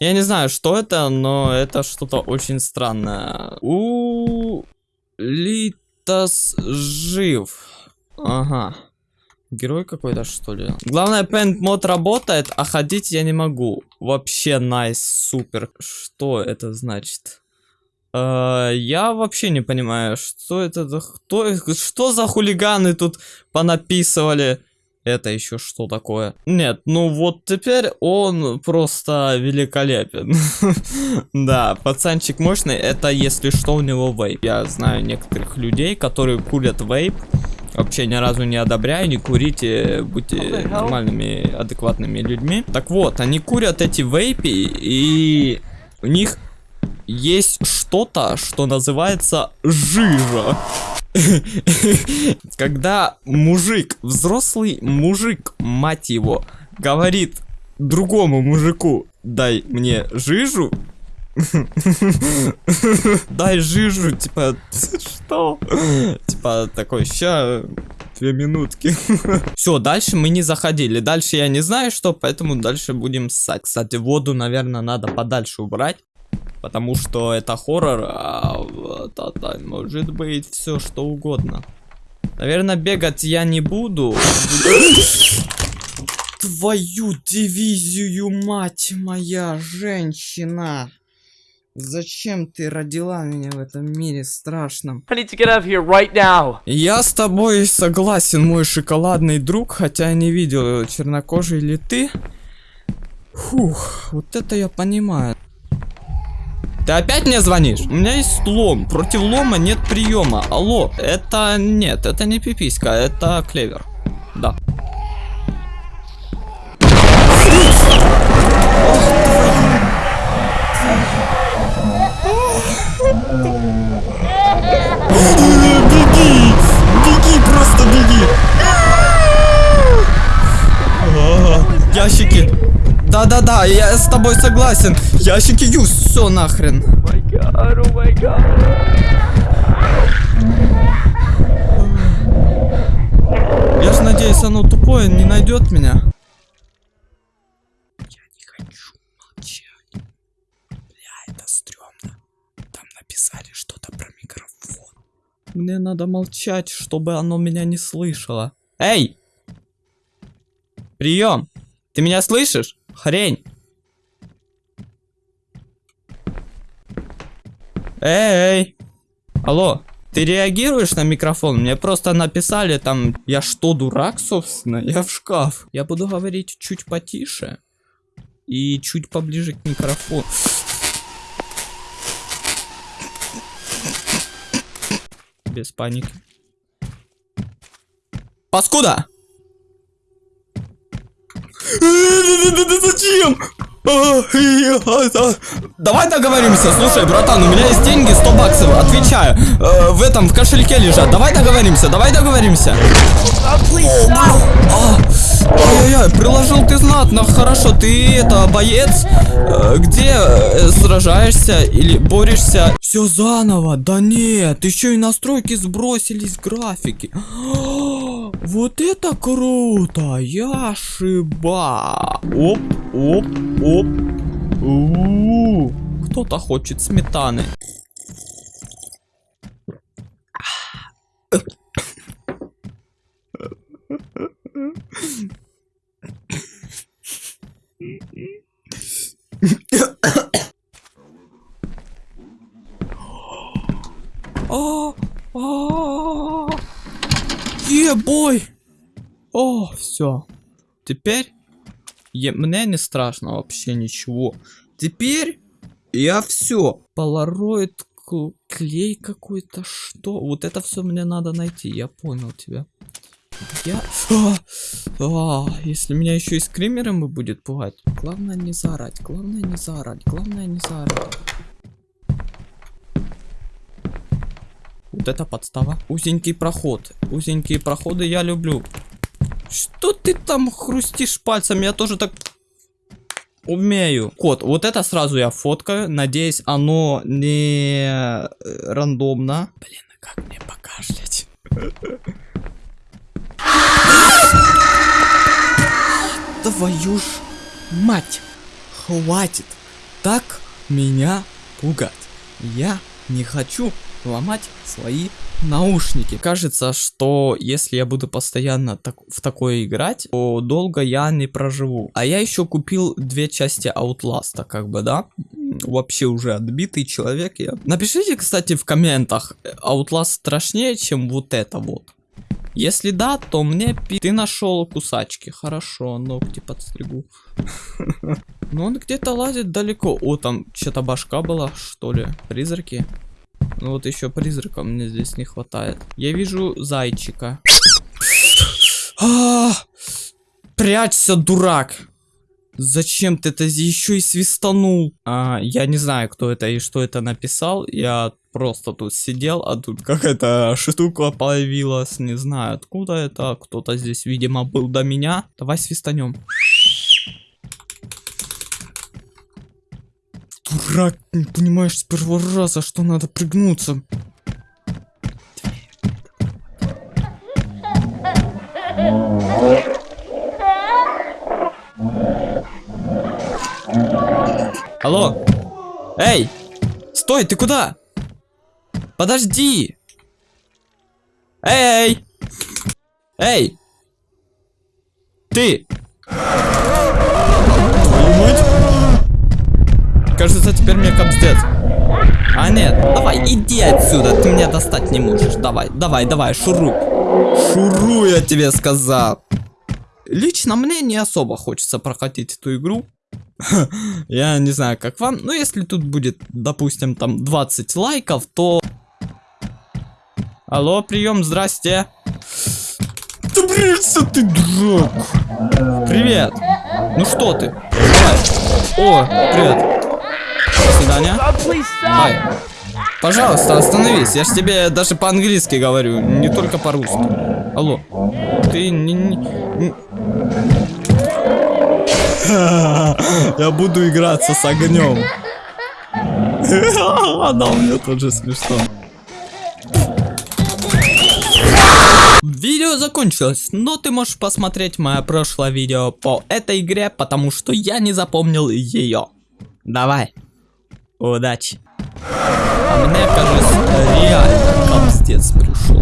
Я не знаю, что это, но это что-то очень странное. У Литас жив. Ага. Герой какой-то, что ли? Главное, Paint мод работает, а ходить я не могу. Вообще найс, nice, супер. Что это значит? Uh, я вообще не понимаю, что это. Кто... Что за хулиганы тут понаписывали? Это еще что такое? Нет, ну вот теперь он просто великолепен. да, пацанчик мощный, это если что у него вейп. Я знаю некоторых людей, которые курят вейп. Вообще ни разу не одобряю, не курите, будьте нормальными, адекватными людьми. Так вот, они курят эти вейпи, и у них есть что-то, что называется жижа. Когда мужик, взрослый мужик, мать его, говорит другому мужику, дай мне жижу, Дай жижу, типа, что? Типа, такой, ща, две минутки. Все, дальше мы не заходили. Дальше я не знаю что, поэтому дальше будем ссать. Кстати, воду, наверное, надо подальше убрать. Потому что это хоррор, а это может быть все что угодно. Наверное, бегать я не буду. Твою дивизию, мать моя, женщина. Зачем ты родила меня в этом мире страшном? Right я с тобой согласен, мой шоколадный друг, хотя не видел, чернокожий ли ты. Фух, вот это я понимаю. Ты опять мне звонишь? У меня есть лом. Против лома нет приема. Алло, это нет, это не пиписька, это клевер. Да. Да-да-да, я с тобой согласен. Ящики юз, все нахрен. Я же надеюсь, оно тупое не найдет меня. Я не хочу молчать. Бля, это стрёмно. Там написали что-то про микрофон. Мне надо молчать, чтобы оно меня не слышало. Эй! Прием! Ты меня слышишь? Хрень. Эй, алло, ты реагируешь на микрофон? Мне просто написали там, я что, дурак, собственно? Я в шкаф. Я буду говорить чуть потише и чуть поближе к микрофону. Без паники. Паскуда! Зачем? Давай договоримся, слушай, братан, у меня есть деньги, 100 баксов, отвечаю. Э, в этом, в кошельке лежат. Давай договоримся, давай договоримся. Ай-яй-яй, приложил ты знатно, хорошо, ты это, боец? Э, где э, сражаешься или борешься? Все заново, да нет, еще и настройки сбросились графики. Вот это круто! Я шиба! Оп, оп, оп. Кто-то хочет сметаны. А, а, Ебой! О, все. Теперь е мне не страшно вообще ничего. Теперь я все. Полароид клей какой-то, что? Вот это все мне надо найти, я понял тебя. Я... А, а, если меня еще и скримером будет пугать. Главное не заорать, главное не заорать, главное не заорать. Вот это подстава. Узенький проход. Узенькие проходы я люблю. Что ты там хрустишь пальцем? Я тоже так умею. Код, вот это сразу я фоткаю. Надеюсь, оно не э, рандомно. Блин, а как мне покашлять? Твою ж мать. Хватит. так меня пугать. Я не хочу ломать свои наушники. Кажется, что если я буду постоянно так, в такое играть, то долго я не проживу. А я еще купил две части Outlast, как бы, да? Вообще уже отбитый человек я. Напишите, кстати, в комментах, Outlast страшнее, чем вот это вот. Если да, то мне пи... Ты нашел кусачки. Хорошо, ногти подстригу. Но он где-то лазит далеко. О, там что-то башка была, что ли? Призраки? Ну вот еще призрака мне здесь не хватает. Я вижу зайчика. А, прячься, дурак. Зачем ты это еще и свистанул? А, я не знаю, кто это и что это написал. Я просто тут сидел, а тут какая-то штука появилась. Не знаю, откуда это. Кто-то здесь, видимо, был до меня. Давай свистанем. Дурак, понимаешь с первого раза, что надо пригнуться. Алло? Эй! Стой, ты куда? Подожди! Эй! Эй! Ты! Твою мать! Кажется, теперь мне капздец. А нет, давай, иди отсюда, ты меня достать не можешь. Давай, давай, давай, шуруй. Шуруй, я тебе сказал. Лично мне не особо хочется проходить эту игру. Я не знаю, как вам, но если тут будет, допустим, там 20 лайков, то... Алло, прием, здрасте. Да бриться ты, дурак. Привет. Ну что ты? Давай. О, привет. До свидания. Ай. Пожалуйста, остановись. Я ж тебе даже по-английски говорю, не только по-русски. Алло. Ты не... не... Я буду играться с огнем. Да, у меня тоже смешно. Видео закончилось, но ты можешь посмотреть мое прошлое видео по этой игре, потому что я не запомнил ее. Давай. Удачи. А мне, кажется, реально капстец пришел.